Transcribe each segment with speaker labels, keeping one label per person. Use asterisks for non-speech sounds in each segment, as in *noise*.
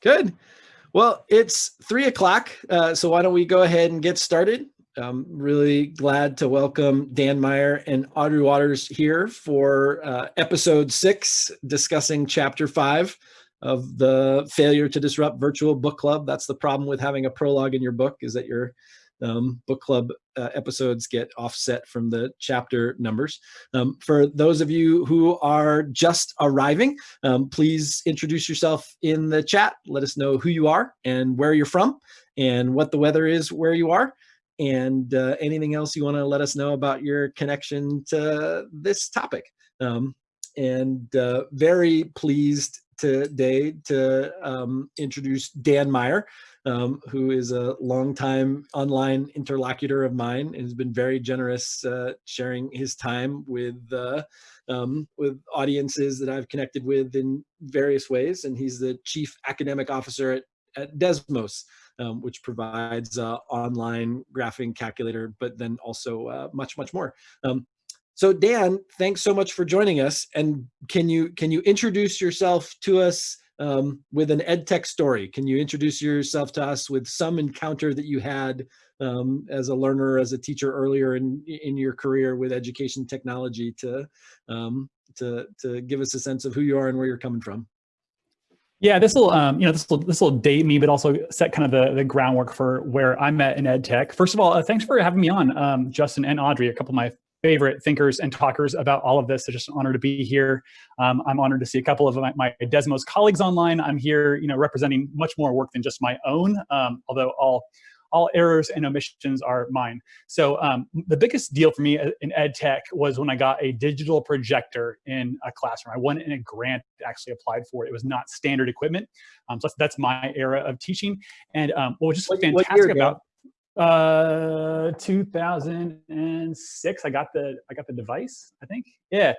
Speaker 1: Good. Well, it's three o'clock, uh, so why don't we go ahead and get started? I'm really glad to welcome Dan Meyer and Audrey Watters here for uh, episode six, discussing chapter five of the failure to disrupt virtual book club. That's the problem with having a prologue in your book is that your um, book club uh, episodes get offset from the chapter numbers. Um, for those of you who are just arriving, um, please introduce yourself in the chat. Let us know who you are and where you're from and what the weather is where you are and uh, anything else you want to let us know about your connection to this topic. Um, and uh, very pleased today to um, introduce Dan Meyer, um, who is a longtime online interlocutor of mine and has been very generous uh, sharing his time with uh, um, with audiences that I've connected with in various ways. And he's the chief academic officer at, at Desmos, um, which provides uh, online graphing calculator, but then also uh, much, much more. Um, so Dan, thanks so much for joining us. And can you can you introduce yourself to us um, with an ed tech story? Can you introduce yourself to us with some encounter that you had um, as a learner, as a teacher earlier in in your career with education technology to um, to to give us a sense of who you are and where you're coming from?
Speaker 2: Yeah, this will, um, you know, this will this will date me, but also set kind of the, the groundwork for where I'm at in ed tech. First of all, uh, thanks for having me on, um, Justin and Audrey, a couple of my favorite thinkers and talkers about all of this. It's just an honor to be here. Um, I'm honored to see a couple of my, my, Desmos colleagues online. I'm here, you know, representing much more work than just my own, um, although all all errors and omissions are mine. So um, the biggest deal for me uh, in ed tech was when I got a digital projector in a classroom. I won in a grant actually applied for. It It was not standard equipment. Um, so that's, that's, my era of teaching. And um, what was just what, fantastic what about uh 2006 i got the i got the device i think. Yeah.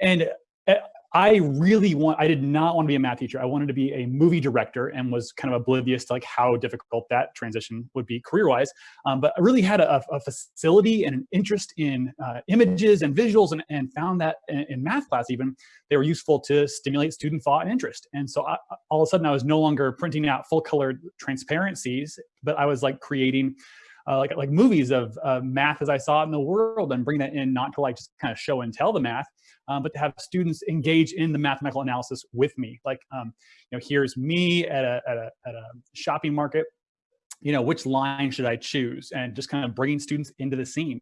Speaker 2: And uh, i really want i did not want to be a math teacher. I wanted to be a movie director and was kind of oblivious to like how difficult that transition would be career wise um, but i really had a, a, facility and an interest in uh, images and visuals and, and found that in, in, math class even they were useful to stimulate student thought and interest. And so I, all of a sudden i was no longer printing out full colored transparencies but i was like creating uh, like like movies of uh, math as I saw it in the world and bring that in not to like just kind of show and tell the math, um, but to have students engage in the mathematical analysis with me. Like, um, you know, here's me at a, at a, at a shopping market. You know which line should i choose? And just kind of bringing students into the scene.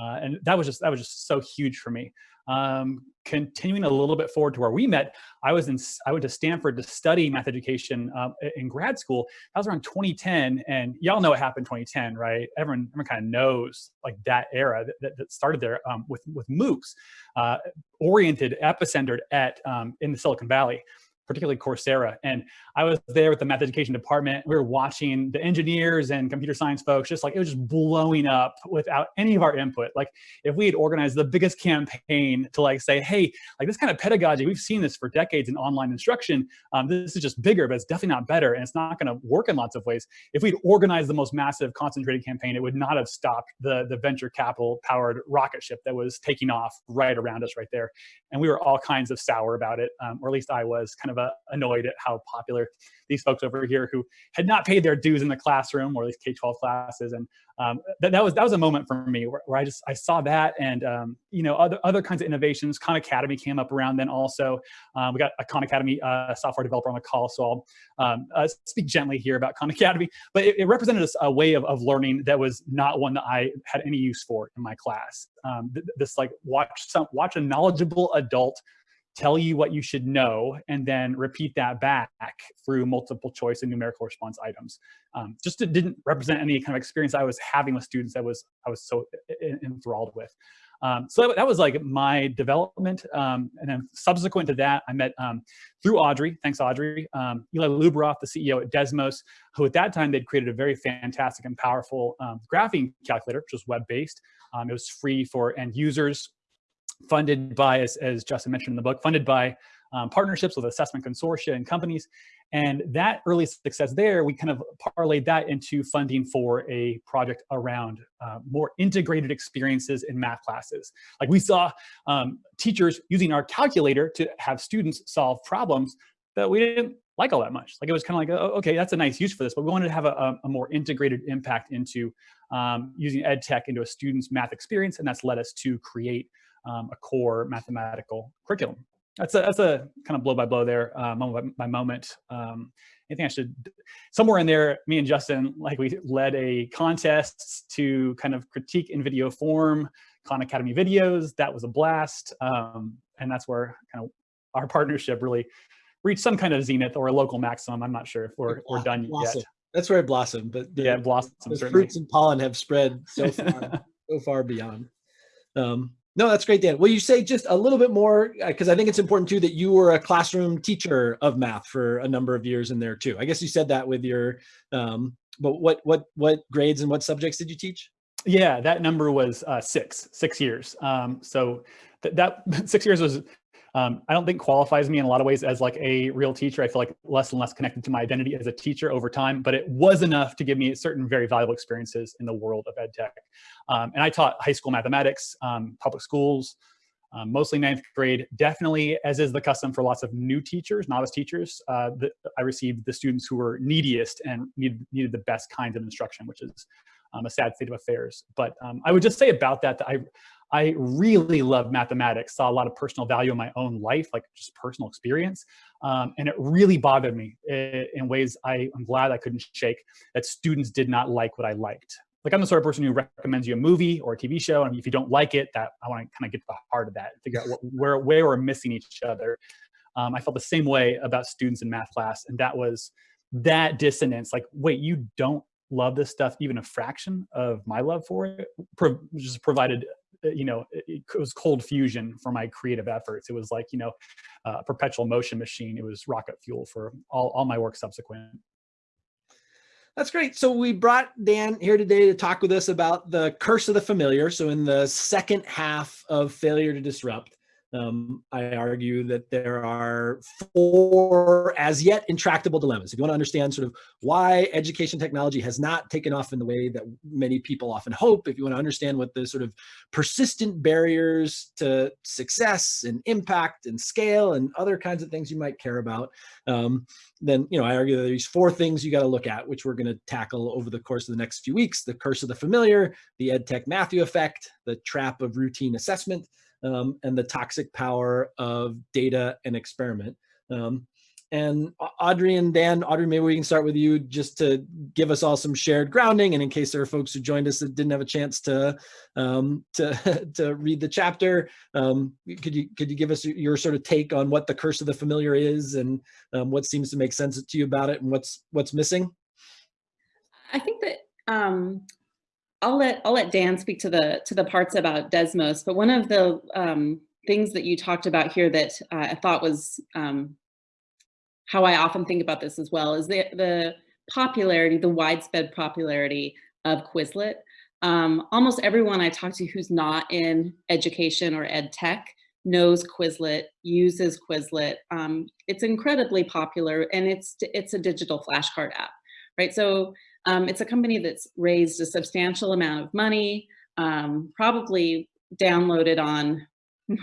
Speaker 2: Uh, and that was just that was just so huge for me um, continuing a little bit forward to where we met, I was in, I went to Stanford to study math education uh, in grad school. That was around 2010, and y'all know what happened in 2010, right? Everyone, everyone kind of knows like that era that, that started there um, with with MOOCs, uh, oriented, epicentered at um, in the Silicon Valley particularly Coursera. And I was there with the math education department. We were watching the engineers and computer science folks, just like it was just blowing up without any of our input. Like if we had organized the biggest campaign to like say, hey, like this kind of pedagogy, we've seen this for decades in online instruction. Um, this is just bigger, but it's definitely not better. And it's not gonna work in lots of ways. If we'd organized the most massive concentrated campaign, it would not have stopped the, the venture capital powered rocket ship that was taking off right around us right there. And we were all kinds of sour about it, um, or at least I was kind of of uh, annoyed at how popular these folks over here who had not paid their dues in the classroom or these K-12 classes. And um, that, that was that was a moment for me where, where I just I saw that and um, you know other other kinds of innovations. Khan Academy came up around then also. Um, we got a Khan Academy uh, software developer on the call, so I'll um, uh, speak gently here about Khan Academy. But it, it represented a, a, way of, of learning that was not one that I had any use for in my class. Um, this like watch some watch a knowledgeable adult tell you what you should know, and then repeat that back through multiple choice and numerical response items. Um, just it didn't represent any kind of experience I was having with students that was I was so enthralled with. Um, so that, that, was like my development. Um, and then subsequent to that, I met um, through Audrey, thanks Audrey, um, Eli Luberoff, the CEO at Desmos, who at that time they'd created a very fantastic and powerful um, graphing calculator, which was web-based. It was free for end users funded by, as, as Justin mentioned in the book, funded by um, partnerships with assessment consortia and companies. And that early success there, we kind of parlayed that into funding for a project around uh, more integrated experiences in math classes. Like we saw um, teachers using our calculator to have students solve problems that we didn't like all that much. Like it was kind of like, oh, okay, that's a nice use for this, but we wanted to have a, a more integrated impact into um, using ed tech into a student's math experience, and that's led us to create um, a core mathematical curriculum. That's a that's a kind of blow by blow there, uh, moment by, moment. Um, I think I should somewhere in there. Me and Justin, like we led a contest to kind of critique in video form Khan Academy videos. That was a blast, um, and that's where kind of our partnership really reached some kind of zenith or a local maximum. I'm not sure if we're, we're done
Speaker 1: blossom.
Speaker 2: yet.
Speaker 1: That's where it blossomed, but
Speaker 2: the, yeah, blossom.
Speaker 1: The fruits and pollen have spread so *laughs* far, so far beyond. Um, no, that's great, Dan. Will you say just a little bit more? Because uh, I think it's important too that you were a classroom teacher of math for a number of years in there too. I guess you said that with your, um, but what what what grades and what subjects did you teach?
Speaker 2: Yeah, that number was uh, six, six years. Um, so th that *laughs* six years was um, I don't think qualifies me in a lot of ways as like a real teacher. I feel like less and less connected to my identity as a teacher over time, but it was enough to give me certain very valuable experiences in the world of ed tech. Um, and I taught high school mathematics, um, public schools, um, mostly ninth grade, definitely as is the custom for lots of new teachers, novice teachers, uh, the, I received the students who were neediest and needed, needed the best kinds of instruction, which is um, a sad state of affairs. But um, I would just say about that, that I, I really love mathematics, saw a lot of personal value in my own life, like just personal experience. Um, and it really bothered me in ways I, am glad I couldn't shake that students did not like what I liked. Like I'm the sort of person who recommends you a movie or a TV show, and if you don't like it, that I want to kind of get to the heart of that, figure out what, where where we're missing each other. Um, I felt the same way about students in math class, and that was that dissonance. Like, wait, you don't love this stuff even a fraction of my love for it, pro just provided you know, it, was cold fusion for my creative efforts. It was like, you know, a uh, perpetual motion machine. It was rocket fuel for all, all my work subsequent.
Speaker 1: That's great. So we brought Dan here today to talk with us about the curse of the familiar. So in the second half of failure to disrupt, um, I argue that there are four as yet intractable dilemmas. If you want to understand sort of why education technology has not taken off in the way that many people often hope, if you want to understand what the sort of persistent barriers to success and impact and scale and other kinds of things you might care about, um, then you know I argue that there's four things you got to look at, which we're going to tackle over the course of the next few weeks: the curse of the familiar, the EdTech Matthew effect, the trap of routine assessment, um, and the toxic power of data and experiment. Um, and Audrey and Dan, Audrey, maybe we can start with you just to give us all some shared grounding. And in case there are folks who joined us that didn't have a chance to um, to *laughs* to read the chapter, um, could you could you give us your sort of take on what the curse of the familiar is and um, what seems to make sense to you about it and what's what's missing?
Speaker 3: I think that um, I'll let I'll let Dan speak to the to the parts about Desmos, but one of the um, things that you talked about here that uh, I thought was um, how I often think about this as well is the the popularity, the widespread popularity of Quizlet. Um, almost everyone I talk to who's not in education or ed tech knows Quizlet, uses Quizlet. Um, it's incredibly popular and it's it's a digital flashcard app, right? So um, it's a company that's raised a substantial amount of money, um, probably downloaded on, *laughs*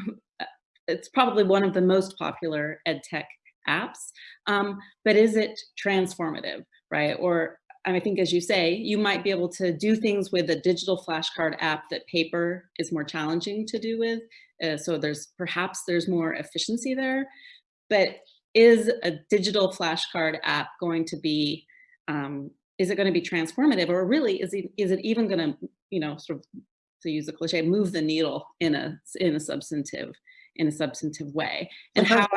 Speaker 3: it's probably one of the most popular ed tech apps, um, but is it transformative, right? Or I think as you say, you might be able to do things with a digital flashcard app that paper is more challenging to do with. Uh, so there's perhaps there's more efficiency there, but is a digital flashcard app going to be um, is it going to be transformative or really is it is it even going to you know sort of to use a cliche move the needle in a in a substantive in a substantive way?
Speaker 1: And how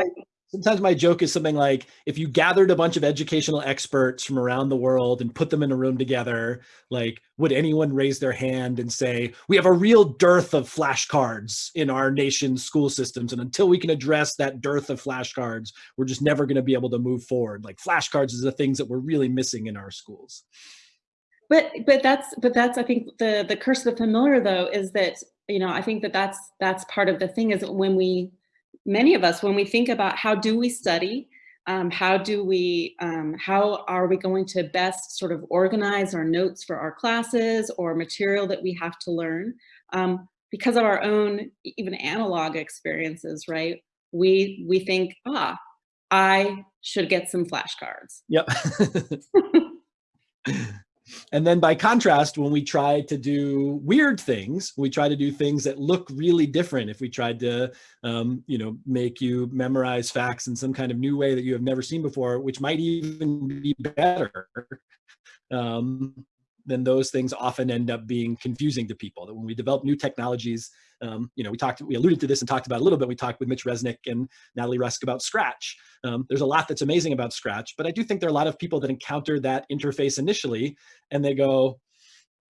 Speaker 1: sometimes my joke is something like if you gathered a bunch of educational experts from around the world and put them in a room together like would anyone raise their hand and say we have a real dearth of flashcards in our nation's school systems and until we can address that dearth of flashcards we're just never going to be able to move forward. Like flashcards is the things that we're really missing in our schools.
Speaker 3: But but that's but that's i think the the curse of the familiar though is that you know i think that that's that's part of the thing is when we many of us when we think about how do we study um, how do we, um, how are we going to best sort of organize our notes for our classes or material that we have to learn? Um, because of our own even analog experiences, right? We, we think, ah, I should get some flashcards.
Speaker 1: Yep. *laughs* *laughs* and then by contrast, when we try to do weird things, we try to do things that look really different. If we tried to, um, you know, make you memorize facts in some kind of new way that you have never seen before, which might even be better, um, then those things often end up being confusing to people. That when we develop new technologies, um, you know, we talked, we alluded to this and talked about a little bit. We talked with Mitch Resnick and Natalie Rusk about Scratch. Um, there's a lot that's amazing about Scratch, but I do think there are a lot of people that encounter that interface initially and they go,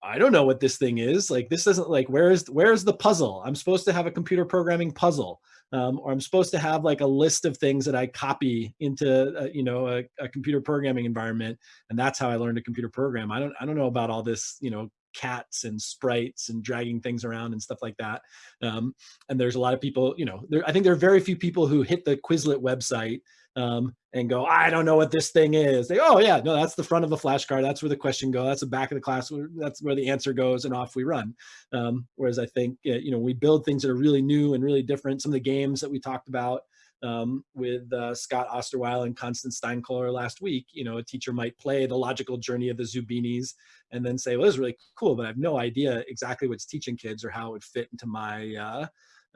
Speaker 1: I don't know what this thing is. Like this isn't like where's where's the puzzle? I'm supposed to have a computer programming puzzle, um, or I'm supposed to have like a list of things that I copy into uh, you know a, a, computer programming environment, and that's how I learned a computer program. I don't I don't know about all this you know cats and sprites and dragging things around and stuff like that. Um, and there's a lot of people you know there I think there are very few people who hit the Quizlet website um, and go, I don't know what this thing is. They, oh yeah, no, that's the front of the flashcard. That's where the question goes. That's the back of the class. That's where the answer goes, and off we run. Um, whereas I think, you know, we build things that are really new and really different. Some of the games that we talked about um, with uh, Scot Osterweil and Constance Steinkuehler last week, you know, a teacher might play the logical journey of the Zoombinis and then say, well, this is really cool, but I have no idea exactly what's teaching kids or how it would fit into my uh,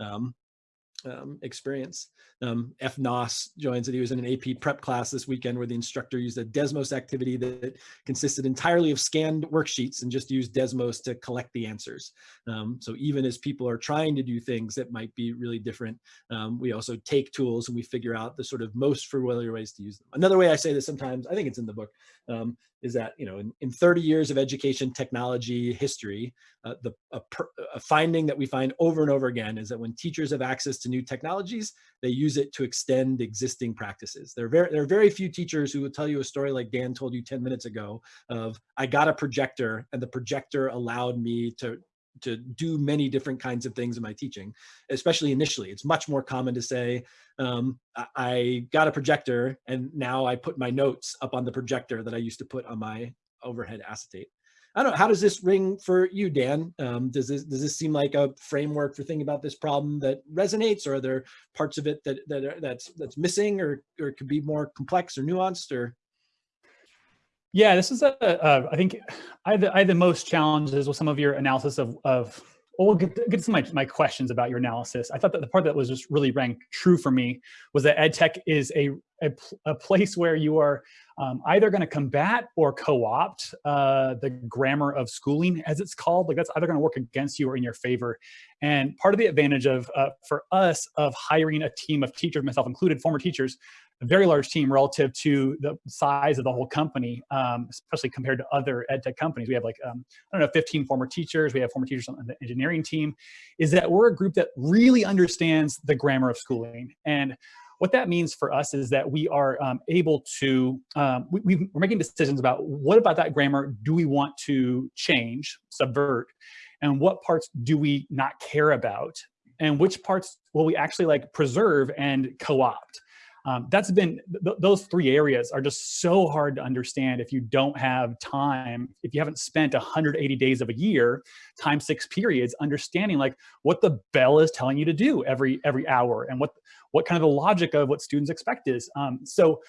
Speaker 1: um, um, experience. Um, F. Noss joins it. He was in an AP prep class this weekend where the instructor used a Desmos activity that consisted entirely of scanned worksheets and just used Desmos to collect the answers. Um, so even as people are trying to do things that might be really different, um, we also take tools and we figure out the sort of most familiar ways to use them. Another way I say this sometimes, I think it's in the book, um, is that you know in, in 30 years of education technology history uh, the a, a, finding that we find over and over again is that when teachers have access to new technologies they use it to extend existing practices. There are very there are very few teachers who will tell you a story like dan told you 10 minutes ago of i got a projector and the projector allowed me to to do many different kinds of things in my teaching, especially initially. It's much more common to say, um, I got a projector and now I put my notes up on the projector that I used to put on my overhead acetate. I don't know, how does this ring for you, Dan? Um, does this does this seem like a framework for thinking about this problem that resonates, or are there parts of it that that are, that's that's missing, or or could be more complex or nuanced, or?
Speaker 2: Yeah, this is a, a I think I had, the, I had the most challenges with some of your analysis of, of well, we'll get, get to my, my questions about your analysis. I thought that the part that was just really rang true for me was that ed tech is a, a, a place where you are um, either going to combat or co-opt uh, the grammar of schooling, as it's called. Like that's either going to work against you or in your favor. And part of the advantage of uh, for us of hiring a team of teachers, myself included, former teachers, a very large team relative to the size of the whole company, um, especially compared to other ed tech companies. We have like, um, I don't know, 15 former teachers. We have former teachers on the engineering team. Is that we're a group that really understands the grammar of schooling. And what that means for us is that we are um, able to, um, we, are making decisions about what about that grammar do we want to change, subvert, and what parts do we not care about, and which parts will we actually like preserve and co-opt. Um, that's been, th those three areas are just so hard to understand if you don't have time, if you haven't spent 180 days of a year, time six periods, understanding like what the bell is telling you to do every every hour and what what kind of the logic of what students expect is. Um, so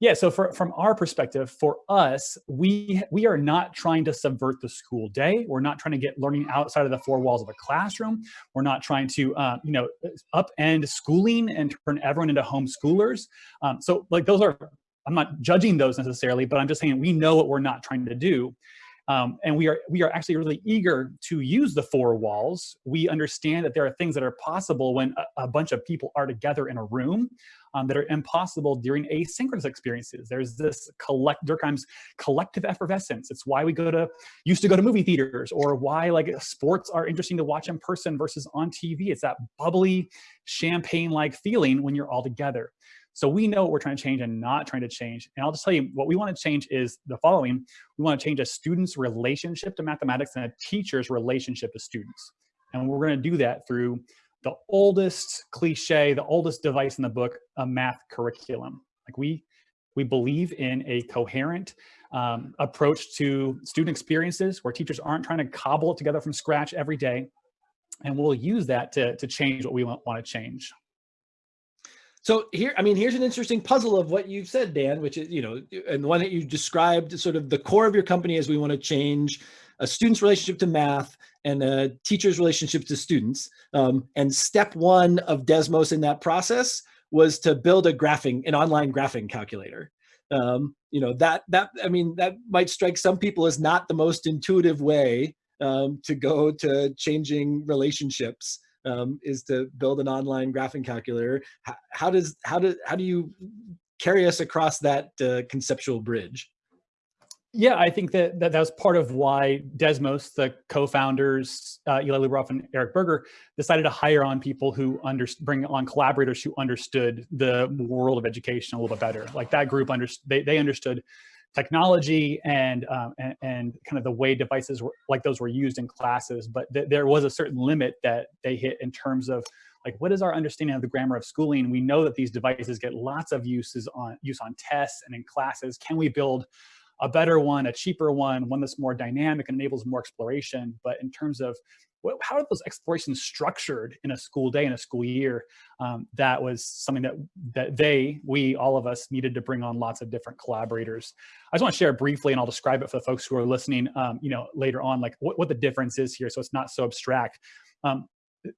Speaker 2: yeah, so for, from our perspective, for us, we we are not trying to subvert the school day. We're not trying to get learning outside of the four walls of a classroom. We're not trying to, uh, you know, upend schooling and turn everyone into homeschoolers. Um, so like those are, I'm not judging those necessarily, but I'm just saying we know what we're not trying to do. Um, and we are we are actually really eager to use the four walls. We understand that there are things that are possible when a, a bunch of people are together in a room um, that are impossible during asynchronous experiences. There's this collect Durkheim's collective effervescence. It's why we go to used to go to movie theaters or why like sports are interesting to watch in person versus on TV. It's that bubbly champagne-like feeling when you're all together. So we know what we're trying to change and not trying to change. And I'll just tell you what we want to change is the following. We want to change a student's relationship to mathematics and a teacher's relationship to students. And we're going to do that through the oldest cliche, the oldest device in the book, a math curriculum. Like we, we believe in a coherent um, approach to student experiences where teachers aren't trying to cobble it together from scratch every day. And we'll use that to, to change what we want, want to change.
Speaker 1: So here, I mean, here's an interesting puzzle of what you've said, Dan, which is, you know, and the one that you described sort of the core of your company is we want to change a student's relationship to math and a teacher's relationship to students. Um, and step one of Desmos in that process was to build a graphing, an online graphing calculator. Um, you know, that, that, I mean, that might strike some people as not the most intuitive way um, to go to changing relationships um, is to build an online graphing calculator. How, how, does, how, do, how do you carry us across that uh, conceptual bridge?
Speaker 2: Yeah, I think that, that that was part of why Desmos, the co-founders, uh, Eli Luberoff and Eric Berger, decided to hire on people who under, bring on collaborators who understood the world of education a little bit better. Like that group, under, they, they understood technology and, um, and, and kind of the way devices were, like those were used in classes, but th there was a certain limit that they hit in terms of like what is our understanding of the grammar of schooling? We know that these devices get lots of uses on use on tests and in classes. Can we build a better one, a cheaper one, one that's more dynamic and enables more exploration. But in terms of what, how are those explorations structured in a school day, in a school year, um, that was something that, that they, we, all of us needed to bring on lots of different collaborators. I just want to share briefly, and I'll describe it for the folks who are listening, um, you know, later on, like what, what the difference is here. So it's not so abstract. Um,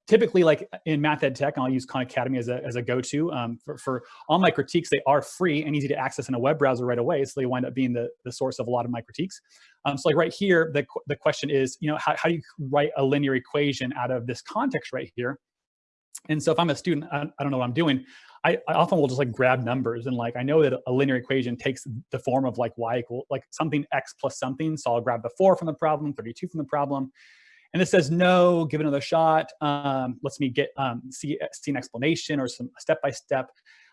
Speaker 2: typically like in math ed tech, I'll use Khan Academy as a, as a go-to um, for, for all my critiques, they are free and easy to access in a web browser right away. So they wind up being the, the source of a lot of my critiques. Um, so like right here, the, the question is, you know, how, how do you write a linear equation out of this context right here? And so if I'm a student, I, I don't know what I'm doing. I, I, often will just like grab numbers and like I know that a linear equation takes the form of like y equal like something x plus something. So I'll grab the four from the problem, 32 from the problem, and this says no, give another shot. Um, lets me get um, see, see an explanation or some step by step.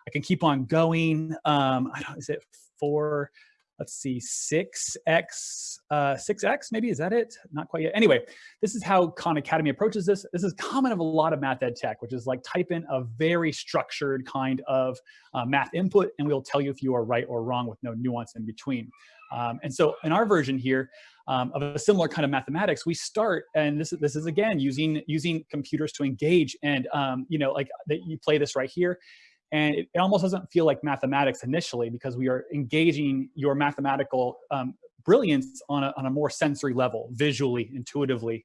Speaker 2: I can keep on going. Um, I don't, is it four? Let's see, six x, uh, six x maybe is that it? Not quite yet. Anyway, this is how Khan Academy approaches this. This is common of a lot of math ed tech, which is like type in a very structured kind of uh, math input, and we'll tell you if you are right or wrong with no nuance in between. Um, and so in our version here, um, of a similar kind of mathematics, we start, and this is this is again using using computers to engage, and um, you know, like that you play this right here, and it, it, almost doesn't feel like mathematics initially because we are engaging your mathematical um, brilliance on a, on a more sensory level, visually, intuitively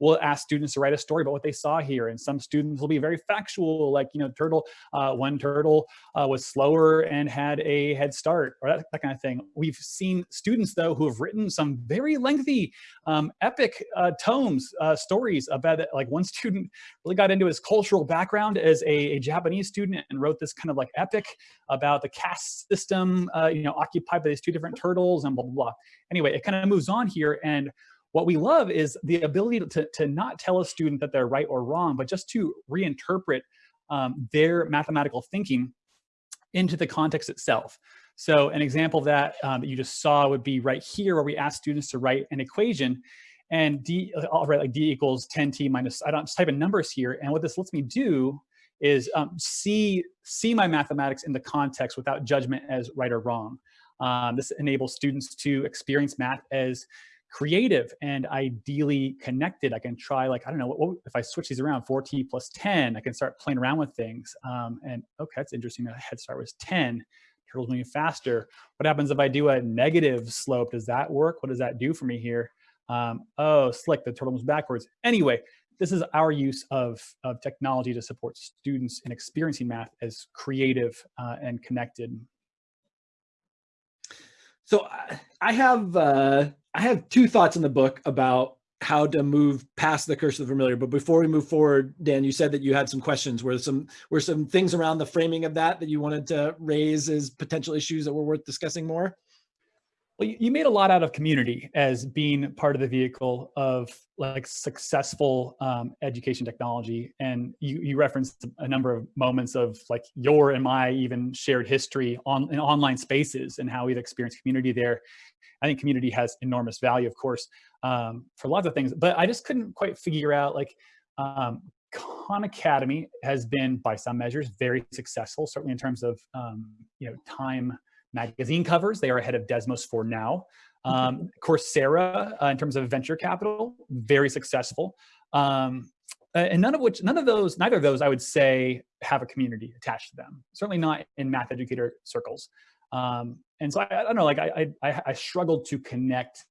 Speaker 2: we'll ask students to write a story about what they saw here. And some students will be very factual, like, you know, turtle, uh, one turtle uh, was slower and had a head start or that, that, kind of thing. We've seen students though, who have written some very lengthy um, epic uh, tomes, uh, stories about it. Like one *laughs* student really got into his cultural background as a, a, Japanese student and wrote this kind of like epic about the caste system, uh, you know, occupied by these two different turtles and blah, blah, blah. Anyway, it kind of moves on here and what we love is the ability to, to not tell a student that they're right or wrong, but just to reinterpret um, their mathematical thinking into the context itself. So an example of that um, that you just saw would be right here where we ask students to write an equation and D, I'll write like D equals 10T minus, I don't just type in numbers here. And what this lets me do is um, see, see my mathematics in the context without judgment as right or wrong. Um, this enables students to experience math as creative and ideally connected. I can try like, I don't know, what, what, if I switch these around, 4t plus 10, I can start playing around with things. Um, and okay, that's interesting. The head start was 10. Turtles moving faster. What happens if I do a negative slope? Does that work? What does that do for me here? Um, oh, slick, the turtle moves backwards. Anyway, this is our use of, of technology to support students in experiencing math as creative uh, and connected.
Speaker 1: So I have uh, I have two thoughts in the book about how to move past the curse of the familiar. But before we move forward, Dan, you said that you had some questions. Were some were some things around the framing of that that you wanted to raise as potential issues that were worth discussing more?
Speaker 2: Well, you made a lot out of community as being part of the vehicle of like successful um, education technology. And you, you referenced a number of moments of like your and my even shared history on in online spaces and how we've experienced community there. I think community has enormous value, of course, um, for lots of things, but I just couldn't quite figure out like um, Khan Academy has been by some measures very successful, certainly in terms of, um, you know, time magazine covers. They are ahead of Desmos for now. Um, Coursera, uh, in terms of venture capital, very successful. Um, and none of which, none of those, neither of those, I would say, have a community attached to them. Certainly not in math educator circles. Um, and so I, I, don't know, like I, I, I struggled to connect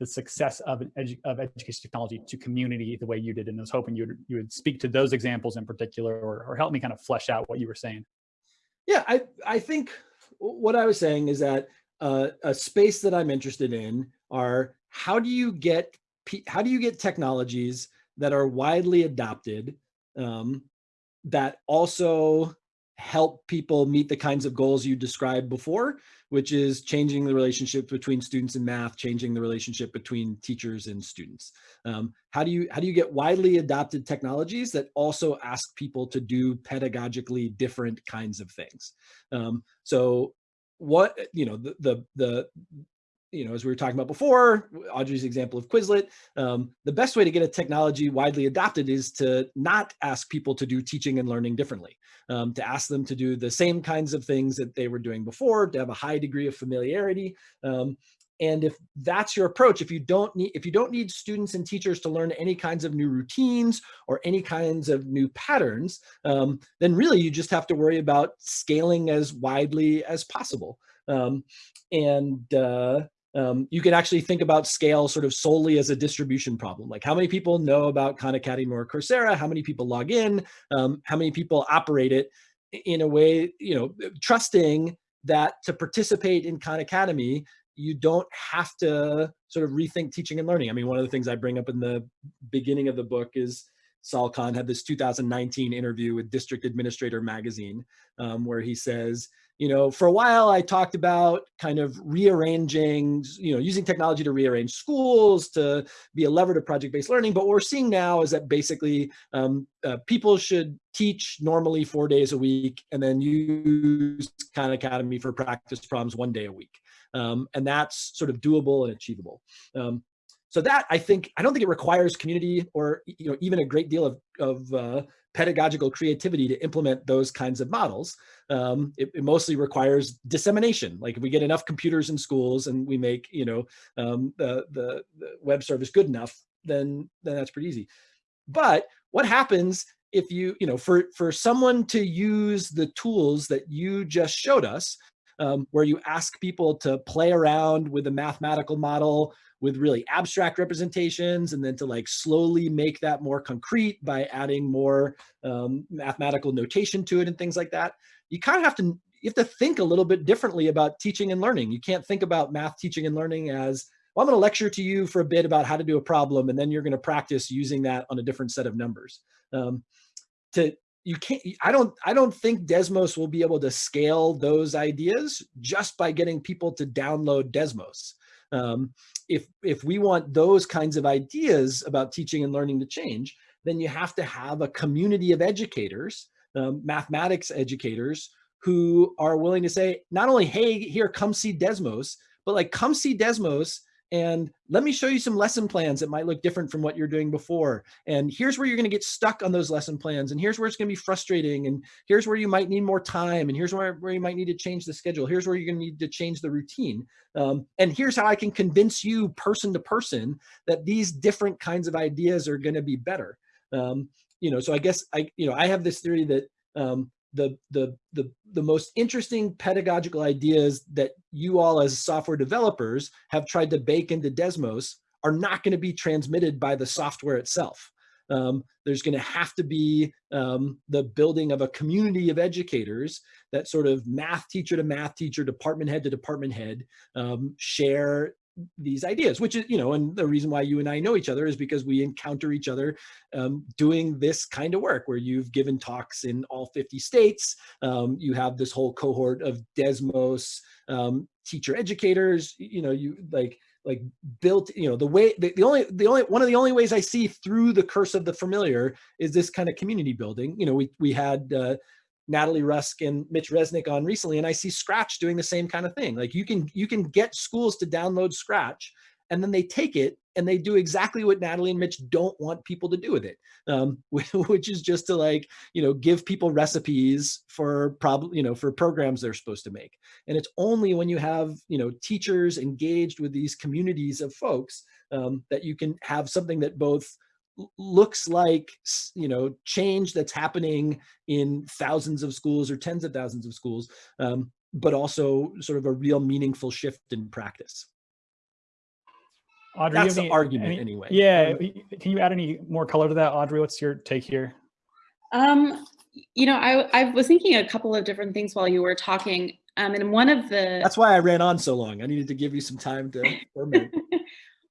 Speaker 2: the success of, edu of education technology to community the way you did and I was hoping you would, you would speak to those examples in particular or, or help me kind of flesh out what you were saying.
Speaker 1: Yeah, I, I think what I was saying is that uh, a space that I'm interested in are how do you get how do you get technologies that are widely adopted um, that also help people meet the kinds of goals you described before, which is changing the relationship between students and math, changing the relationship between teachers and students. Um, how do you how do you get widely adopted technologies that also ask people to do pedagogically different kinds of things? Um, so what you know the the the you know, as we were talking about before, Audrey's example of Quizlet, um, the best way to get a technology widely adopted is to not ask people to do teaching and learning differently, um, to ask them to do the same kinds of things that they were doing before, to have a high degree of familiarity. Um, and if that's your approach, if you don't need if you don't need students and teachers to learn any kinds of new routines or any kinds of new patterns, um, then really you just have to worry about scaling as widely as possible. Um, and uh, um, you can actually think about scale sort of solely as a distribution problem. Like how many people know about Khan Academy or Coursera? How many people log in? Um, how many people operate it in a way, you know, trusting that to participate in Khan Academy, you don't have to sort of rethink teaching and learning. I mean, one of the things I bring up in the beginning of the book is Sal Khan had this 2019 interview with District Administrator Magazine, um, where he says, you know, for a while I talked about kind of rearranging, you know, using technology to rearrange schools to be a lever to project-based learning. But what we're seeing now is that basically um, uh, people should teach normally four days a week and then use Khan Academy for practice problems one day a week. Um, and that's sort of doable and achievable. Um, so that I think, I don't think it requires community or, you know, even a great deal of, of uh, pedagogical creativity to implement those kinds of models. Um, it, it, mostly requires dissemination. Like if we get enough computers in schools and we make, you know, um, the, the, the web service good enough, then, then that's pretty easy. But what happens if you, you know, for, for someone to use the tools that you just showed us, um, where you ask people to play around with a mathematical model with really abstract representations and then to like slowly make that more concrete by adding more um, mathematical notation to it and things like that. You kind of have to you have to think a little bit differently about teaching and learning. You can't think about math teaching and learning as, well, I'm to lecture to you for a bit about how to do a problem, and then you're going to practice using that on a different set of numbers. Um, to you can't i don't i don't think desmos will be able to scale those ideas just by getting people to download desmos um, if, if we want those kinds of ideas about teaching and learning to change, then you have to have a community of educators, um, mathematics educators, who are willing to say, not only, hey, here, come see Desmos, but like, come see Desmos and let me show you some lesson plans that might look different from what you're doing before. And here's where you're going to get stuck on those lesson plans. And here's where it's to be frustrating. And here's where you might need more time. And here's where, where you might need to change the schedule. Here's where you're to need to change the routine. Um, and here's how I can convince you person to person that these different kinds of ideas are going to be better. Um, you know, so I guess I, you know, I have this theory that um, the, the, the, the most interesting pedagogical ideas that you all as software developers have tried to bake into Desmos are not going to be transmitted by the software itself. Um, there's going to have to be um, the building of a community of educators that sort of math teacher to math teacher, department head to department head um, share these ideas, which is, you know, and the reason why you and I know each other is because we encounter each other um, doing this kind of work where you've given talks in all 50 states. Um, you have this whole cohort of Desmos um, teacher educators, you know, you like, like built, you know, the way, the, the only, the only, one of the only ways I see through the curse of the familiar is this kind of community building. You know, we, we had, uh, Natalie Rusk and Mitch Resnick on recently, and I see Scratch doing the same kind of thing. Like you can you can get schools to download Scratch, and then they take it and they do exactly what Natalie and Mitch don't want people to do with it, um, *laughs* which is just to like you know give people recipes for problem you know for programs they're supposed to make. And it's only when you have you know teachers engaged with these communities of folks um, that you can have something that both looks like you know change that's happening in thousands of schools or tens of thousands of schools um, but also sort of a real meaningful shift in practice.
Speaker 2: Audrey,
Speaker 1: that's the
Speaker 2: any,
Speaker 1: argument
Speaker 2: any,
Speaker 1: anyway.
Speaker 2: Yeah can you add any more color to that audrey? What's your take here?
Speaker 3: Um you know i i was thinking a couple of different things while you were talking. Um and one of the
Speaker 1: that's why i ran on so long. I needed to give you some time to *laughs* ferment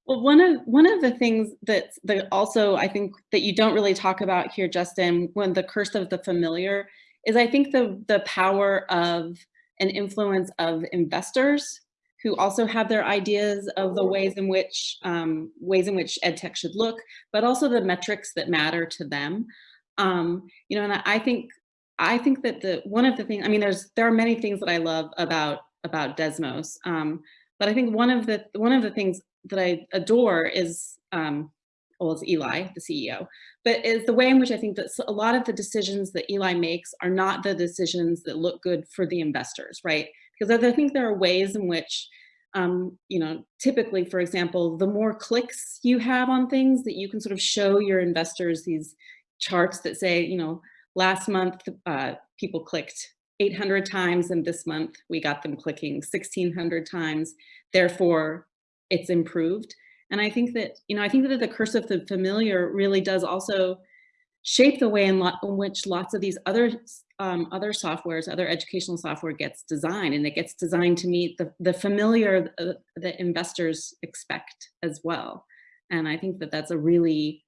Speaker 3: Well, one of one of the things that that also I think that you don't really talk about here, Justin, when the curse of the familiar is I think the the power of an influence of investors who also have their ideas of the ways in which um, ways in which ed tech should look, but also the metrics that matter to them. Um, you know, and I, I think I think that the one of the things I mean, there's there are many things that I love about about Desmos, um, but I think one of the one of the things that I adore is, um, well, it's Eli, the CEO, but is the way in which I think that a lot of the decisions that Eli makes are not the decisions that look good for the investors, right? Because I think there are ways in which, um, you know, typically, for example, the more clicks you have on things that you can sort of show your investors these charts that say, you know, last month uh, people clicked 800 times and this month we got them clicking 1600 times. Therefore, it's improved. And I think that, you know, I think that the curse of the familiar really does also shape the way in, in which lots of these other um, other softwares, other educational software gets designed, and it gets designed to meet the, the familiar uh, that investors expect as well. And I think that that's a really,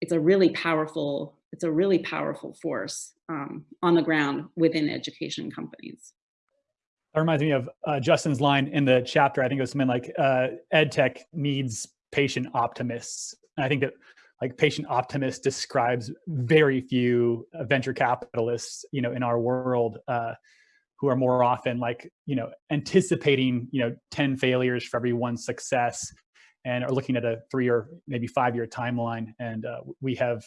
Speaker 3: it's a really powerful, it's a really powerful force um, on the ground within education companies.
Speaker 2: That reminds me of uh, Justin's line in the chapter. I think it was something like uh, ed tech needs patient optimists. And I think that like patient optimist describes very few uh, venture capitalists, you know, in our world uh, who are more often like, you know, anticipating, you know, 10 failures for every one success and are looking at a three or maybe five year timeline. And uh, we have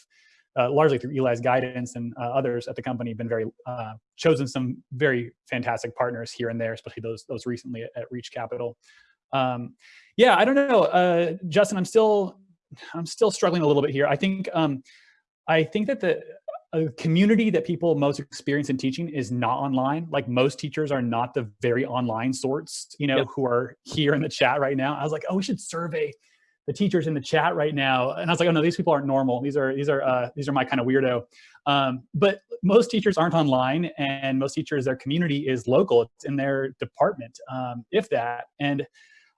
Speaker 2: uh, largely through Eli's guidance and uh, others at the company, have been very uh, chosen some very fantastic partners here and there, especially those those recently at, at Reach Capital. Um, yeah, I don't know, uh, Justin. I'm still I'm still struggling a little bit here. I think um, I think that the community that people most experience in teaching is not online. Like most teachers are not the very online sorts, you know, yep. who are here in the chat right now. I was like, oh, we should survey the teachers in the chat right now and i was like oh no these people aren't normal these are these are uh, these are my kind of weirdo um, but most teachers aren't online and most teachers their community is local it's in their department um, if that and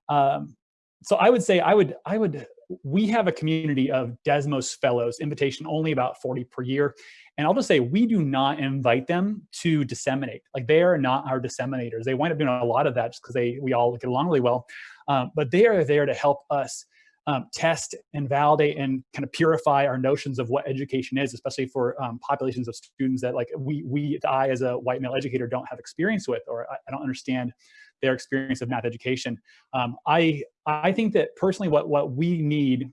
Speaker 2: um, so i would say i would i would we have a community of desmos fellows invitation only about 40 per year and I'll just say, we do not invite them to disseminate. Like they are not our disseminators. They wind up doing a lot of that just because they we all get along really well. Um, but they are there to help us um, test and validate and kind of purify our notions of what education is, especially for um, populations of students that like we, we, I as a white male educator don't have experience with, or I, I don't understand their experience of math education. Um, I, I think that personally what, what we need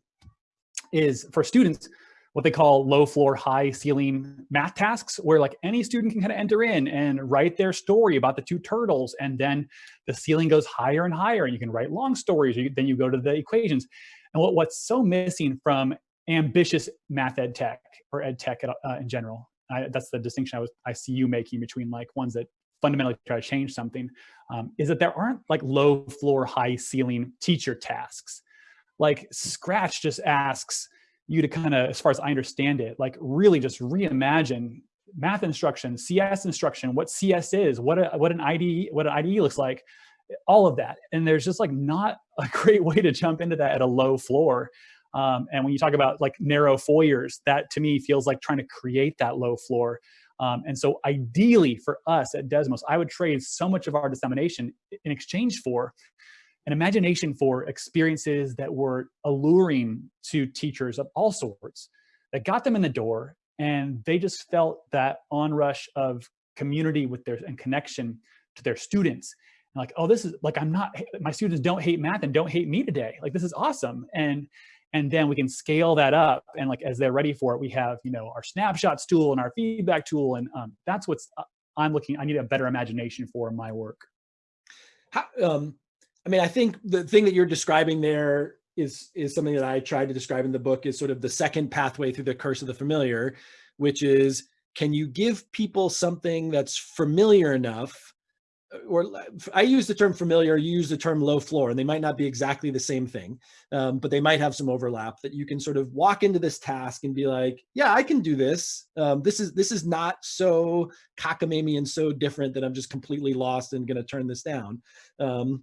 Speaker 2: is for students, what they call low floor, high ceiling math tasks, where like any student can kind of enter in and write their story about the two turtles. And then the ceiling goes higher and higher and you can write long stories. You, then you go to the equations. And what, what's so missing from ambitious math ed tech or ed tech uh, in general, I, that's the distinction I, was, I see you making between like ones that fundamentally try to change something, um, is that there aren't like low floor, high ceiling teacher tasks. Like Scratch just asks you to kind of, as far as I understand it, like really just reimagine math instruction, CS instruction, what CS is, what a, what an IDE, what an IDE looks like, all of that. And there's just like not *laughs* a great way to jump into that at a low floor. Um, and when you talk about like narrow foyers, that to me feels like trying to create that low floor. Um, and so ideally for us at Desmos, I would trade so much of our dissemination in exchange for an imagination for experiences that were alluring to teachers of all sorts, that got them in the door, and they just felt that onrush of community with their and connection to their students and like, oh, this is like, I'm not, my students don't hate math and don't hate me today. Like, this is awesome. And, and then we can scale that up. And like, as they're ready for it, we have, you know, our snapshots tool and our feedback tool. And um, that's what's, uh, I'm looking, I need a better imagination for my work.
Speaker 1: How, um, I mean, I think the thing that you're describing there is is something that I tried to describe in the book is sort of the second pathway through the curse of the familiar, which is can you give people something that's familiar enough or I use the term familiar, you use the term low floor, and they might not be exactly the same thing, um, but they might have some overlap that you can sort of walk into this task and be like, yeah, I can do this. Um, this is this is not so cockamamie and so different that I'm just completely lost and going to turn this down. Um,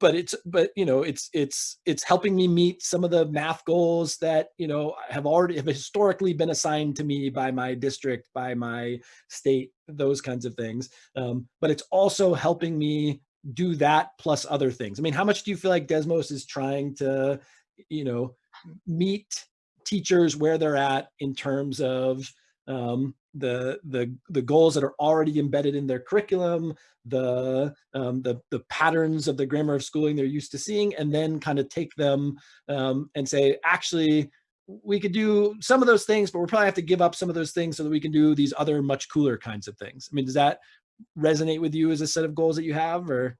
Speaker 1: but it's but you know it's it's it's helping me meet some of the math goals that you know have already have historically been assigned to me by my district by my state those kinds of things um, but it's also helping me do that plus other things. I mean how much do you feel like desmos is trying to you know meet teachers where they're at in terms of um, the the the goals that are already embedded in their curriculum, the um, the the patterns of the grammar of schooling they're used to seeing, and then kind of take them um, and say, actually, we could do some of those things, but we'll probably have to give up some of those things so that we can do these other much cooler kinds of things. I mean, does that resonate with you as a set of goals that you have, or?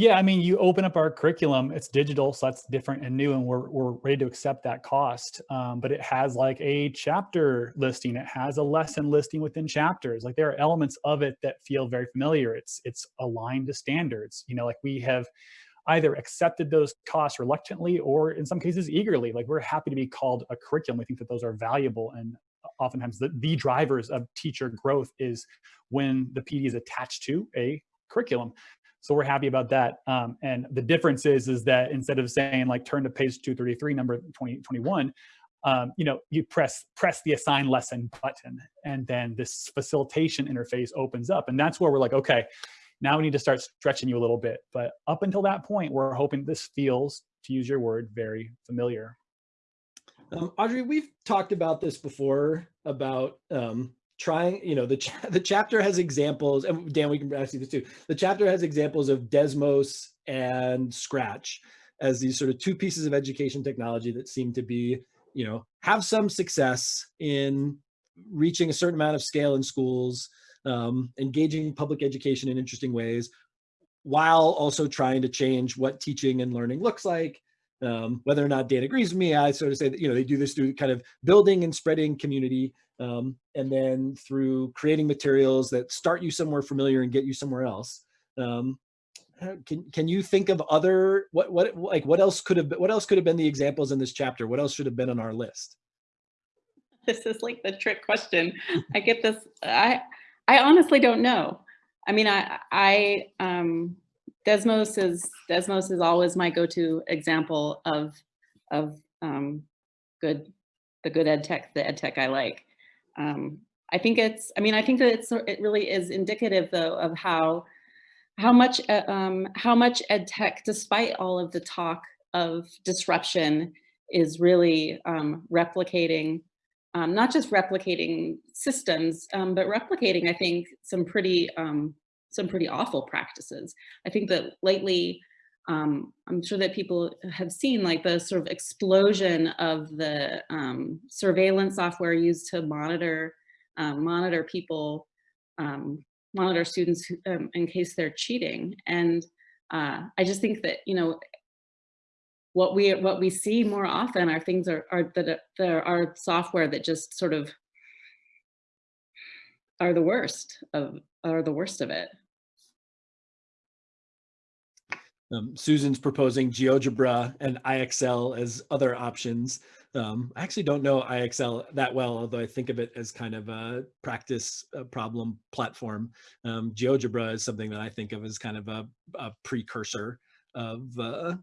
Speaker 2: Yeah, I mean, you open up our curriculum, it's digital, so that's different and new, and we're, we're ready to accept that cost. Um, but it has like a chapter listing, it has a lesson listing within chapters. Like there are elements of it that feel very familiar. It's, it's aligned to standards. You know, like we have either accepted those costs reluctantly or in some cases eagerly. Like we're happy to be called a curriculum. We think that those are valuable and oftentimes the, the drivers of teacher growth is when the PD is attached to a curriculum. So we're happy about that. Um, and the difference is, is that instead of saying like turn to page 233, number 2021, um, you know, you press press the assign lesson button, and then this facilitation interface opens up, and that's where we're like, okay, now we need to start stretching you a little bit. But up until that point, we're hoping this feels, to use your word, very familiar.
Speaker 1: Um, Audrey, we've talked about this before about um, trying, you know, the, cha *laughs* the chapter has examples, and Dan, we can ask you this too. The chapter has examples of Desmos and Scratch as these sort of two pieces of education technology that seem to be, you know, have some success in reaching a certain amount of scale in schools, um, engaging public education in interesting ways, while also trying to change what teaching and learning looks like. Um, whether or not Dan agrees with me, I sort of say that, you know, they do this through kind of building and spreading community um, and then through creating materials that start you somewhere familiar and get you somewhere else. Um, can can you think of other what what like what else could have been, what else could have been the examples in this chapter? What else should have been on our list? *laughs*
Speaker 3: This is like the trick question. I get this. I I honestly don't know. I mean, I I um, Desmos is Desmos is always my go-to example of of um, good the good ed tech the ed tech I like. Um, I think it's, I mean, I think that it's, it really is indicative though of how, how much, uh, um, how much ed tech, despite all of the talk of disruption, is really um, replicating, um, not just replicating systems, um, but replicating, I think, some pretty, um, some pretty awful practices. I think that lately, um, I'm sure that people have seen like the sort of explosion of the um, surveillance software used to monitor um, monitor people, um, monitor students um, in case they're cheating. And uh, I just think that you know what we what we see more often are things are, are that there are software that just sort of are the worst of are the worst of it.
Speaker 1: Um, Susan's proposing GeoGebra and IXL as other options. Um, I actually don't know IXL that well, although I think of it as kind of a practice a problem platform. Um, GeoGebra is something that I think of as kind of a, a precursor of uh,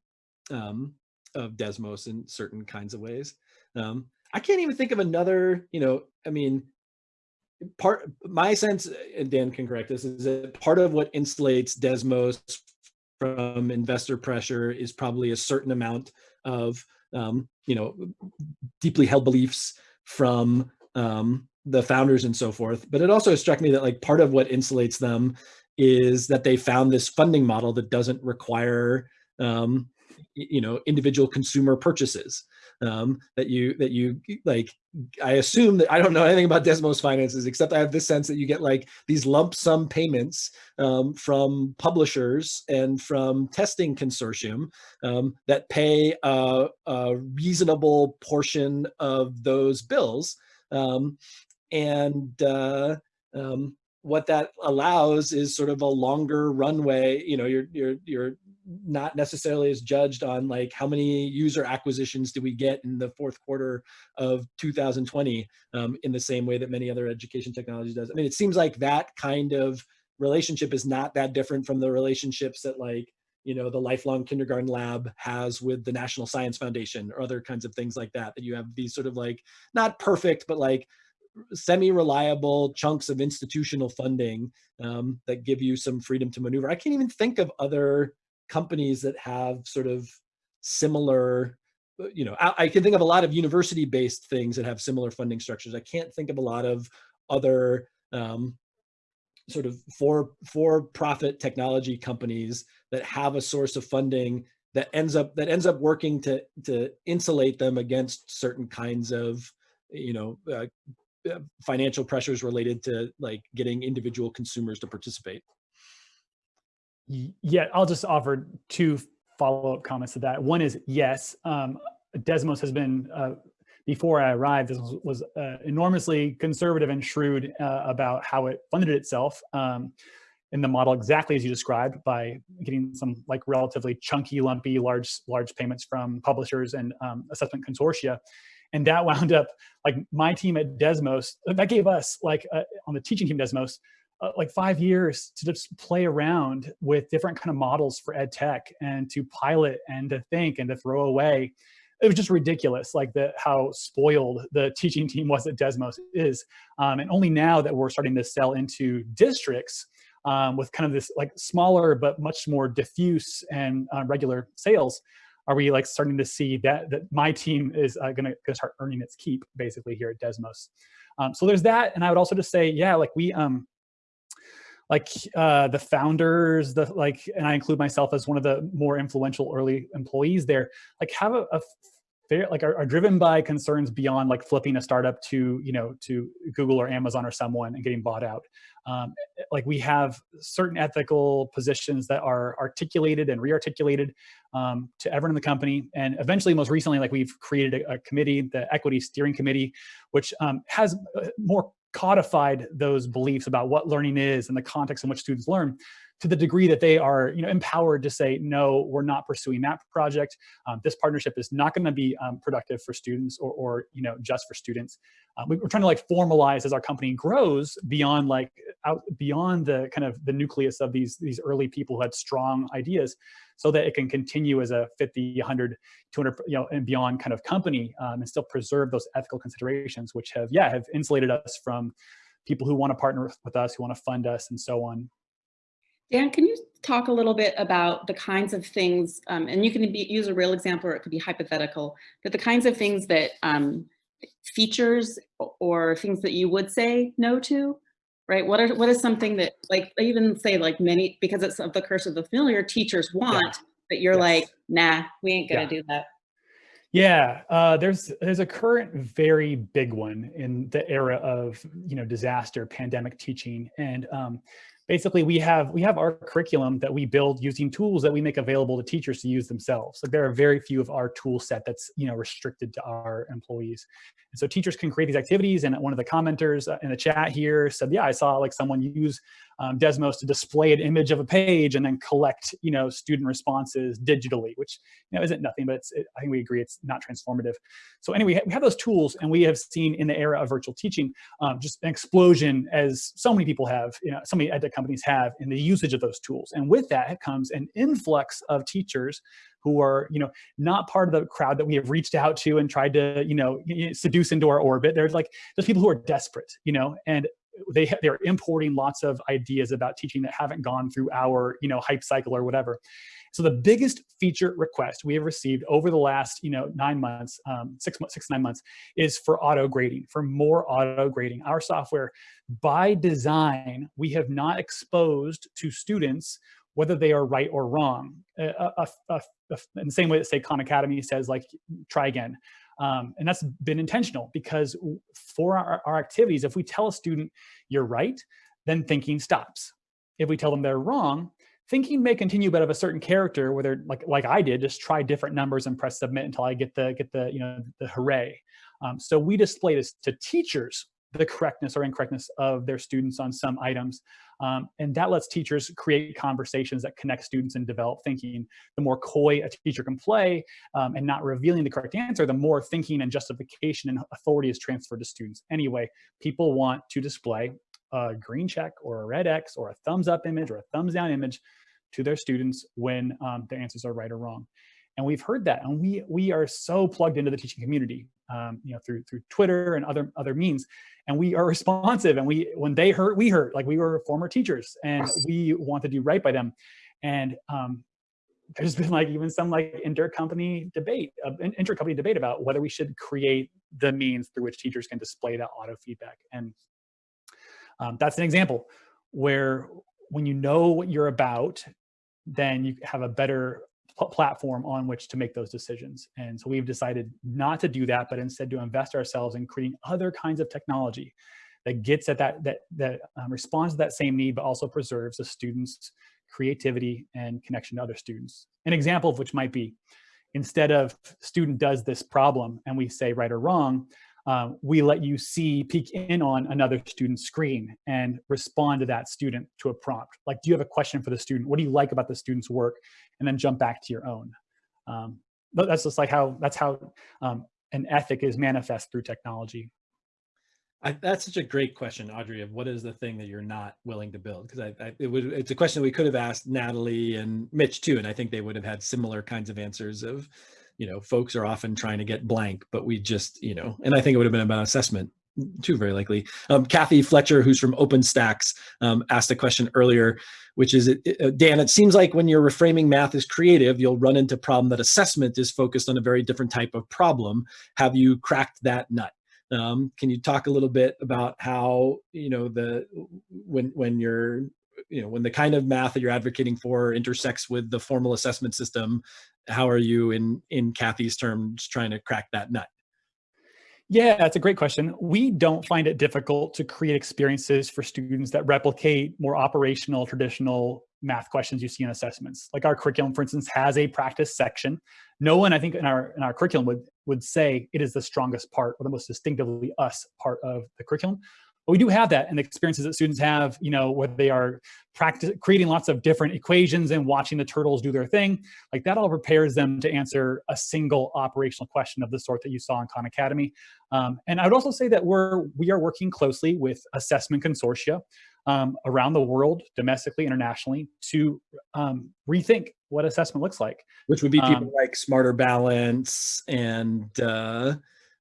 Speaker 1: um, of Desmos in certain kinds of ways. Um, I can't even think of another, you know, I mean, part my sense, and Dan can correct this, is that part of what insulates Desmos from investor pressure is probably a certain amount of um, you know deeply held beliefs from um, the founders and so forth. But it also struck me that like part of what insulates them is that they found this funding model that doesn't require um, you know individual consumer purchases. Um, that you that you like i assume that i don't know anything about desmos finances except i have this sense that you get like these lump sum payments um, from publishers and from testing consortium um, that pay a, a, reasonable portion of those bills um, and uh, um, what that allows is sort of a longer runway you know you're you're you're not necessarily as judged on like how many user acquisitions do we get in the fourth quarter of 2020 um, in the same way that many other education technologies does. I mean, it seems like that kind of relationship is not that different from the relationships that like, you know, the lifelong kindergarten lab has with the National Science Foundation or other kinds of things like that, that you have these sort of like, not perfect, but like semi-reliable chunks of institutional funding um, that give you some freedom to maneuver. I can't even think of other companies that have sort of similar you know I, I, can think of a lot of university based things that have similar funding structures. I can't think of a lot of other um, sort of for for profit technology companies that have a source of funding that ends up that ends up working to to insulate them against certain kinds of you know uh, uh financial pressures related to like getting individual consumers to participate
Speaker 2: yeah, I'll just offer two follow-up comments to that. One is yes, um, Desmos has been, uh, before I arrived, this was, was uh, enormously conservative and shrewd uh, about how it funded itself um, in the model exactly as you described by getting some like relatively chunky, lumpy, large, large payments from publishers and um, assessment consortia. And that wound up like my team at Desmos, that gave us like uh, on the teaching team Desmos, uh, like five years to just play around with different kind of models for ed tech and to pilot and to think and to throw away. It was just ridiculous like the how spoiled the teaching team was at desmos is. Um, and only now that we're starting to sell into districts um, with kind of this like smaller but much more diffuse and uh, regular sales are we like starting to see that that my team is uh, gonna, gonna start earning its keep basically here at desmos. Um, so there's that and i would also just say yeah like we um like uh, the founders, the like, and I include myself as one of the more influential early employees there, like have a, a fair, like are, are, driven by concerns beyond like flipping a startup to, you know, to Google or Amazon or someone and getting bought out. Um, like we have certain ethical positions that are articulated and re-articulated um, to everyone in the company. And eventually, most recently, like we've created a, a committee, the equity steering committee, which um, has uh, more codified those beliefs about what learning is and the context in which students learn to the degree that they are you know, empowered to say, no, we're not pursuing that project. Um, this partnership is not gonna be um, productive for students or, or, you know, just for students. Uh, we, are trying to like formalize as our company grows beyond like out beyond the kind of the nucleus of these, these early people who had strong ideas so that it can continue as a 50, 100, 200, you know, and beyond kind of company um, and still preserve those ethical considerations, which have, yeah, have insulated us from people who want to partner with us, who want to fund us and so on.
Speaker 3: Dan, can you talk a little bit about the kinds of things, um, and you can be, use a real example or it could be hypothetical, but the kinds of things that um, features or things that you would say no to, right? What are what is something that like I even say like many because it's of the curse of the familiar teachers want, yeah. but you're yes. like, nah, we ain't gonna yeah. do that.
Speaker 2: Yeah, uh, there's there's a current very big one in the era of you know disaster pandemic teaching, and um, basically we have we have our curriculum that we build using tools that we make available to teachers to use themselves. Like there are very few of our tool set that's you know restricted to our employees. And so teachers can create these activities and one of the commenters uh, in the chat here said, yeah, I saw like someone use um, Desmos to display an image of a page and then collect, you know, student responses digitally, which, you know, isn't nothing, but it's, it, I think we agree it's not transformative. So anyway, we have those tools and we have seen in the era of virtual teaching, um, just an explosion as so many people have, you know, so many companies have in the usage of those tools. And with that comes an influx of teachers who are, you know, not part of the crowd that we have reached out to and tried to, you know, seduce into our orbit. There's like, there's people who are desperate, you know, and they they're importing lots of ideas about teaching that haven't gone through our you know hype cycle or whatever so the biggest feature request we have received over the last you know nine months um, six months six nine months is for auto grading for more auto grading. Our software by design we have not exposed to students whether they are right or wrong. In the same way that say khan academy says like try again. Um, and that's been intentional because for our, our activities, if we tell a student you're right, then thinking stops. If we tell them they're wrong, thinking may continue, but of a certain character whether like, like I did, just try different numbers and press submit until I get the, get the, you know, the hooray. Um, so we display this to teachers, the correctness or incorrectness of their students on some items. Um, and that lets teachers create conversations that connect students and develop thinking. The more coy a teacher can play um, and not revealing the correct answer, the more thinking and justification and authority is transferred to students. Anyway, people want to display a green check or a red X or a thumbs up image or a thumbs down image to their students when um, their answers are right or wrong. And we've heard that, and we we are so plugged into the teaching community, um, you know, through through Twitter and other other means, and we are responsive. And we when they hurt, we hurt. Like we were former teachers, and we want to do right by them. And um, there's been like even some like intercompany debate, uh, intercompany debate about whether we should create the means through which teachers can display that auto feedback. And um, that's an example where when you know what you're about, then you have a better platform on which to make those decisions. And so we've decided not to do that, but instead to invest ourselves in creating other kinds of technology that gets at that, that, that um, responds to that same need, but also preserves the student's creativity and connection to other students. An example of which might be, instead of student does this problem and we say right or wrong, um, we let you see, peek in on another student's screen and respond to that student to a prompt. Like, do you have a question for the student? What do you like about the student's work? And then jump back to your own. Um, that's just like how, that's how um, an ethic is manifest through technology.
Speaker 1: I, that's such a great question, Audrey, of what is the thing that you're not willing to build? Because I, I, it would, it's a question we could have asked Natalie and Mitch too, and I think they would have had similar kinds of answers of, you know, folks are often trying to get blank, but we just, you know, and I think it would have been about assessment too, very likely. Um, Kathy Fletcher, who's from OpenStax, um, asked a question earlier, which is, Dan, it seems like when you're reframing math as creative, you'll run into problem that assessment is focused on a very different type of problem. Have you cracked that nut? Um, can you talk a little bit about how, you know, the, when, when you're, you know, when the kind of math that you're advocating for intersects with the formal assessment system, how are you in in Kathy's terms trying to crack that nut?
Speaker 2: Yeah, that's a great question. We don't find it difficult to create experiences for students that replicate more operational, traditional math questions you see in assessments. Like our curriculum, for instance, has a practice section. No one, I think, in our in our curriculum would would say it is the strongest part or the most distinctively us part of the curriculum. But we do have that and the experiences that students have, you know, where they are practice creating lots of different equations and watching the turtles do their thing, like that all prepares them to answer a single operational question of the sort that you saw in Khan Academy. Um, and I would also say that we're we are working closely with assessment consortia um, around the world, domestically, internationally, to um, rethink what assessment looks like.
Speaker 1: Which would be people um, like Smarter Balance and uh,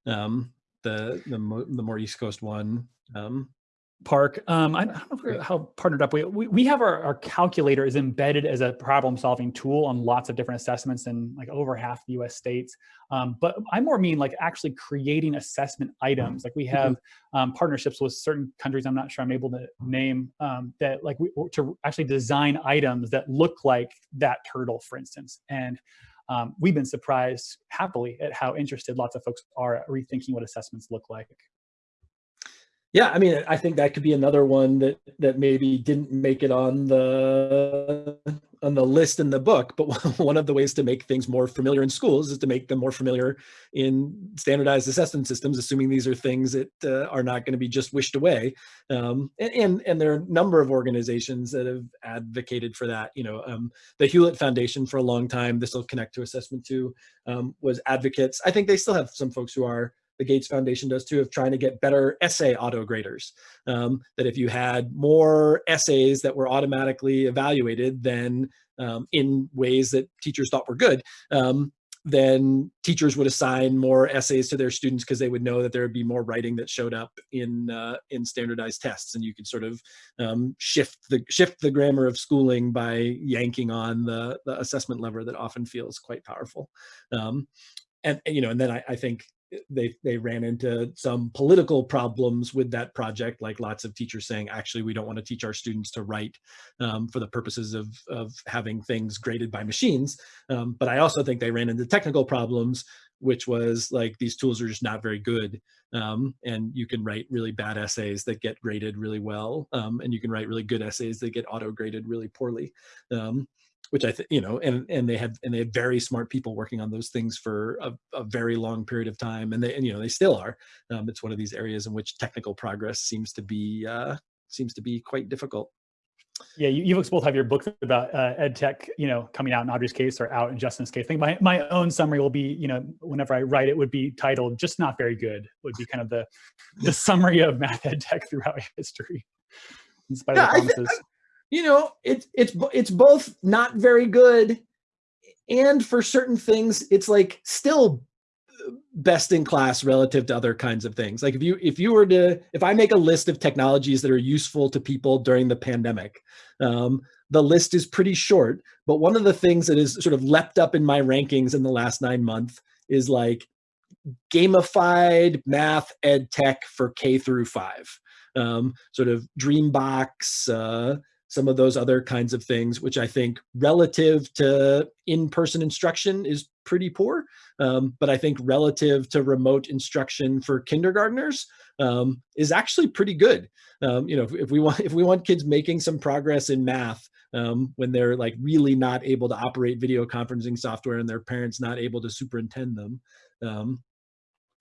Speaker 1: um, the, the the more East Coast one. Um,
Speaker 2: PARCC. Um, I, don't know how partnered up we, we, we have our, our calculator is embedded as a problem solving tool on lots of different assessments in like over half the US states. Um, but I more mean like actually creating assessment items. Like we have mm-hmm. um, partnerships with certain countries, I'm not sure I'm able to name um, that like we, to actually design items that look like that turtle, for instance. And um, we've been surprised happily at how interested lots of folks are at rethinking what assessments look like.
Speaker 1: Yeah, I mean, I think that could be another one that that maybe didn't make it on the on the list in the book. But *laughs* one of the ways to make things more familiar in schools is to make them more familiar in standardized assessment systems, assuming these are things that uh, are not going to be just wished away. Um, and, and, and there are a number of organizations that have advocated for that. You know, um, the Hewlett Foundation for a long time. This will connect to assessment too. Um, was advocates. I think they still have some folks who are the Gates Foundation does too, of trying to get better essay auto graders. Um, that if you had more essays that were automatically evaluated, than um, in ways that teachers thought were good, um, then teachers would assign more essays to their students because they would know that there would be more writing that showed up in uh, in standardized tests, and you could sort of um, shift the shift the grammar of schooling by yanking on the, the assessment lever that often feels quite powerful. Um, and, and, you know, and then I, I think they they ran into some political problems with that project like lots of teachers saying actually we don't want to teach our students to write um, for the purposes of of having things graded by machines. Um, but i also think they ran into technical problems which was like these tools are just not very good um, and you can write really bad essays that get graded really well um, and you can write really good essays that get auto graded really poorly um, which I think you know, and and they had and they had very smart people working on those things for a, a very long period of time, and they and you know they still are. Um, it's one of these areas in which technical progress seems to be uh, seems to be quite difficult.
Speaker 2: Yeah, you, you folks both have your books about uh, ed tech, you know, coming out in Audrey's case or out in Justin's case. I think my, my own summary will be, you know, whenever I write it would be titled "Just Not Very Good" would be kind of the the *laughs* summary of math ed tech throughout *laughs* history. In spite yeah, of the promises
Speaker 1: you know, it's it's it's both not very good, and for certain things, it's like still best in class relative to other kinds of things. Like if you if you were to if I make a list of technologies that are useful to people during the pandemic, um, the list is pretty short. But one of the things that is sort of leapt up in my rankings in the last nine months is like gamified math ed tech for K through five. Um, sort of Dreambox, uh, some of those other kinds of things, which I think relative to in-person instruction is pretty poor. Um, but I think relative to remote instruction for kindergartners um, is actually pretty good. Um, you know, if, if, we want *laughs* if we want kids making some progress in math um, when they're like really not able to operate video conferencing software and their parents not able to superintend them, um,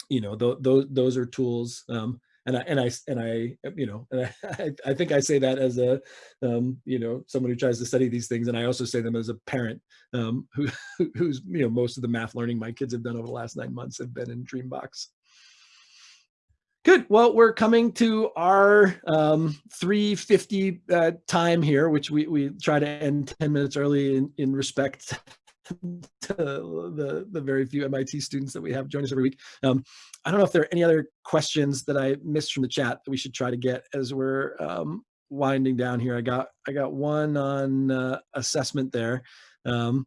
Speaker 1: you know, th those those are tools um, and I and I and I you know and *laughs* I, I think I say that as a um, you know someone who tries to study these things, and I also say them as a parent um, *laughs* who who's you know most of the math learning my kids have done over the last nine months have been in Dreambox. Good. Well, we're coming to our um, 350 uh, time here, which we, we try to end 10 minutes early in, in respect *laughs* the, the very few MIT students that we have join us every week. Um, I don't know if there are any other questions that I missed from the chat that we should try to get as we're um, winding down here. I got I got one on uh, assessment there. Um,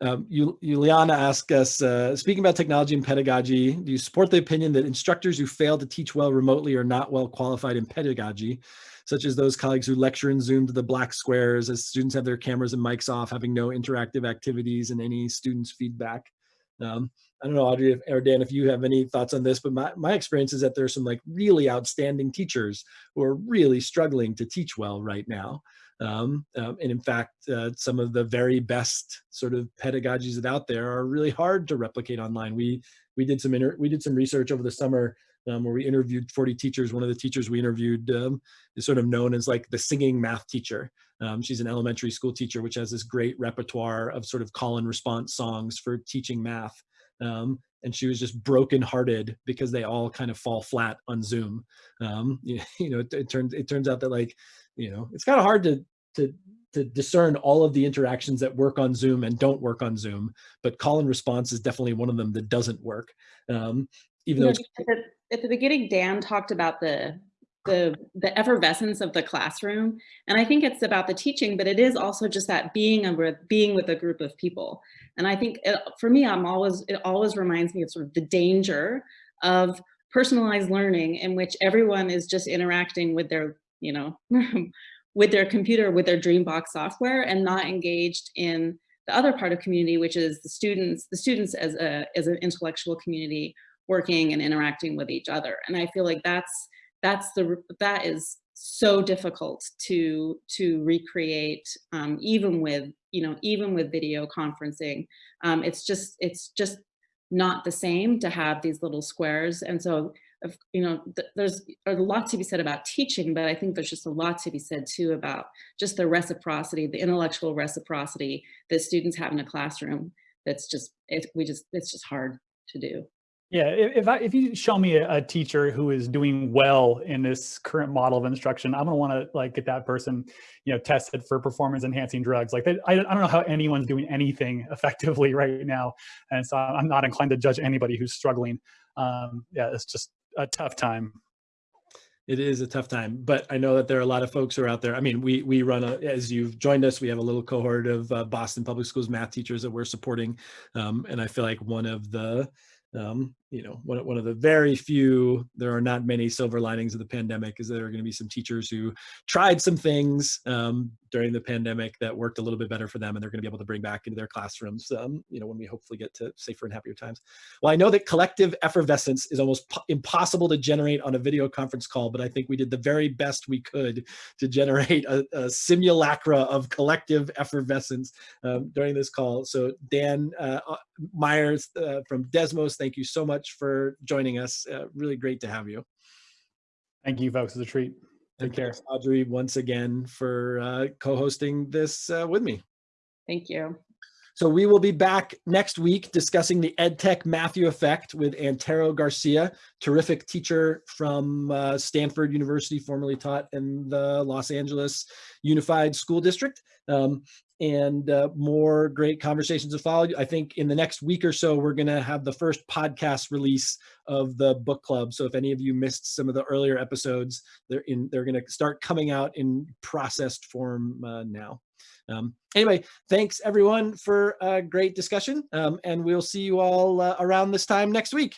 Speaker 1: um, Juliana asked us, uh, speaking about technology and pedagogy, do you support the opinion that instructors who fail to teach well remotely are not well qualified in pedagogy? Such as those colleagues who lecture in Zoom to the black squares as students have their cameras and mics off, having no interactive activities and any students' feedback. Um, I don't know, Audrey or Dan, if you have any thoughts on this, but my, my experience is that there's some like really outstanding teachers who are really struggling to teach well right now. Um, um, and in fact, uh, some of the very best sort of pedagogies that out there are really hard to replicate online. We we did some inter we did some research over the summer um, where we interviewed 40 teachers. One of the teachers we interviewed um, is sort of known as like the singing math teacher. Um, she's an elementary school teacher, which has this great repertoire of sort of call and response songs for teaching math. Um, and she was just brokenhearted because they all kind of fall flat on Zoom. Um, you, *laughs* you know, it, it turns it turns out that like, you know, it's kind of hard to to to discern all of the interactions that work on Zoom and don't work on Zoom, but call and response is definitely one of them that doesn't work. Um, even though
Speaker 3: at the beginning, Dan talked about the the the effervescence of the classroom, and I think it's about the teaching, but it is also just that being a being with a group of people. And I think it, for me, I'm always it always reminds me of sort of the danger of personalized learning in which everyone is just interacting with their you know *laughs* with their computer with their Dreambox software and not engaged in the other part of community, which is the students, the students as a as an intellectual community working and interacting with each other. And I feel like that's that's the that is so difficult to to recreate um, even with you know even with video conferencing. Um, it's just it's just not the same to have these little squares. And so if, you know th there's a lot to be said about teaching but I think there's just a lot to be said too about just the reciprocity the intellectual reciprocity that students have in a classroom that's just it, we just it's just hard to do
Speaker 2: yeah, if I, if you show me a, teacher who is doing well in this current model of instruction, I'm gonna want to like get that person, you know, tested for performance enhancing drugs. Like, they, I, I don't know how anyone's doing anything *laughs* effectively right now, and so I'm not inclined to judge anybody who's struggling. Um, yeah, it's just a tough time.
Speaker 1: It is a tough time, but I know that there are a lot of folks who are out there. I mean, we we run a, as you've joined us, we have a little cohort of uh, Boston Public Schools math teachers that we're supporting, um, and I feel like one of the um, you know, one, one of the very few, there are not many silver linings of the pandemic is there are going to be some teachers who tried some things um, during the pandemic that worked a little bit better for them and they're going to be able to bring back into their classrooms, um, you know, when we hopefully get to safer and happier times. Well, I know that collective effervescence is almost impossible to generate on a video conference call, but I think we did the very best we could to generate a, a simulacra of collective effervescence um, during this call. So Dan uh, uh Myers uh, from Desmos, thank you so much for joining us. Uh, really great to have you.
Speaker 2: Thank you, folks. It's a treat. Take care.
Speaker 1: Audrey, once again for uh, co-hosting this uh, with me.
Speaker 3: Thank you.
Speaker 1: So we will be back next week discussing the EdTech Matthew effect with Antero Garcia, terrific teacher from uh, Stanford University, formerly taught in the Los Angeles Unified School District. Um, and uh, more great conversations to follow. I think in the next week or so, we're going to have the first podcast release of the book club. So if any of you missed some of the earlier episodes, they're in. They're going to start coming out in processed form uh, now. Um, anyway, thanks everyone for a great discussion, um, and we'll see you all uh, around this time next week.